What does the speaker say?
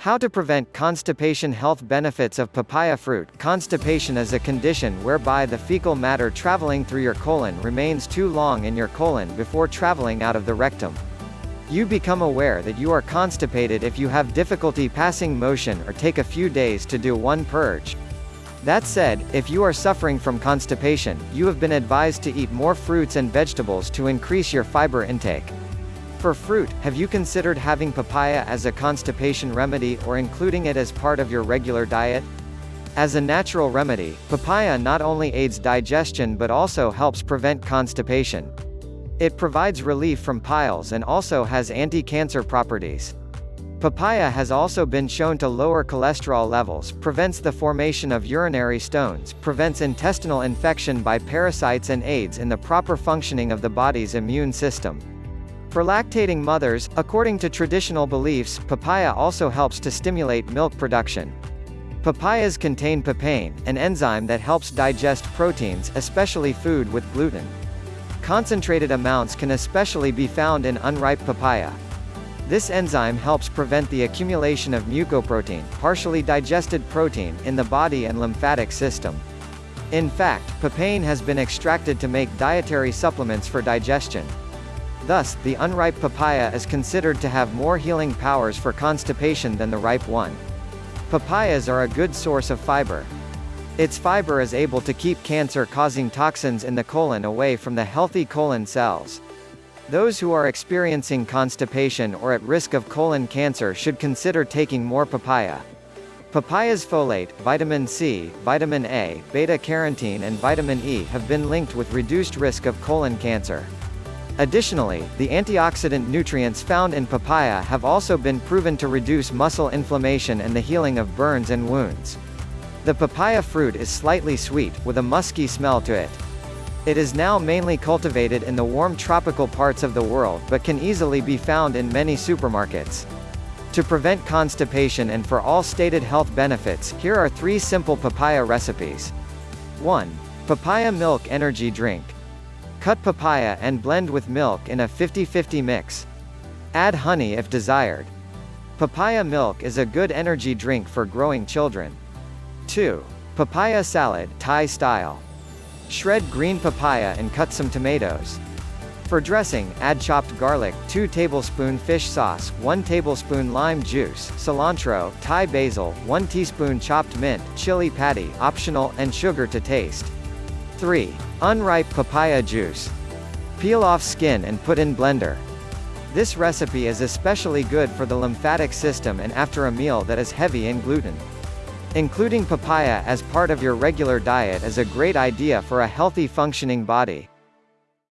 How to prevent constipation Health benefits of papaya fruit Constipation is a condition whereby the fecal matter traveling through your colon remains too long in your colon before traveling out of the rectum. You become aware that you are constipated if you have difficulty passing motion or take a few days to do one purge. That said, if you are suffering from constipation, you have been advised to eat more fruits and vegetables to increase your fiber intake. For fruit, have you considered having papaya as a constipation remedy or including it as part of your regular diet? As a natural remedy, papaya not only aids digestion but also helps prevent constipation. It provides relief from piles and also has anti-cancer properties. Papaya has also been shown to lower cholesterol levels, prevents the formation of urinary stones, prevents intestinal infection by parasites and aids in the proper functioning of the body's immune system. For lactating mothers, according to traditional beliefs, papaya also helps to stimulate milk production. Papayas contain papain, an enzyme that helps digest proteins, especially food with gluten. Concentrated amounts can especially be found in unripe papaya. This enzyme helps prevent the accumulation of mucoprotein, partially digested protein, in the body and lymphatic system. In fact, papain has been extracted to make dietary supplements for digestion. Thus, the unripe papaya is considered to have more healing powers for constipation than the ripe one. Papayas are a good source of fiber. Its fiber is able to keep cancer-causing toxins in the colon away from the healthy colon cells. Those who are experiencing constipation or at risk of colon cancer should consider taking more papaya. Papaya's folate, vitamin C, vitamin A, beta-carotene and vitamin E have been linked with reduced risk of colon cancer. Additionally, the antioxidant nutrients found in papaya have also been proven to reduce muscle inflammation and the healing of burns and wounds. The papaya fruit is slightly sweet, with a musky smell to it. It is now mainly cultivated in the warm tropical parts of the world but can easily be found in many supermarkets. To prevent constipation and for all stated health benefits, here are three simple papaya recipes. 1. Papaya Milk Energy Drink. Cut papaya and blend with milk in a 50-50 mix. Add honey if desired. Papaya milk is a good energy drink for growing children. 2. Papaya salad Thai style. Shred green papaya and cut some tomatoes. For dressing, add chopped garlic, 2 tablespoon fish sauce, 1 tablespoon lime juice, cilantro, Thai basil, 1 teaspoon chopped mint, chili patty optional, and sugar to taste. 3. Unripe papaya juice. Peel off skin and put in blender. This recipe is especially good for the lymphatic system and after a meal that is heavy in gluten. Including papaya as part of your regular diet is a great idea for a healthy functioning body.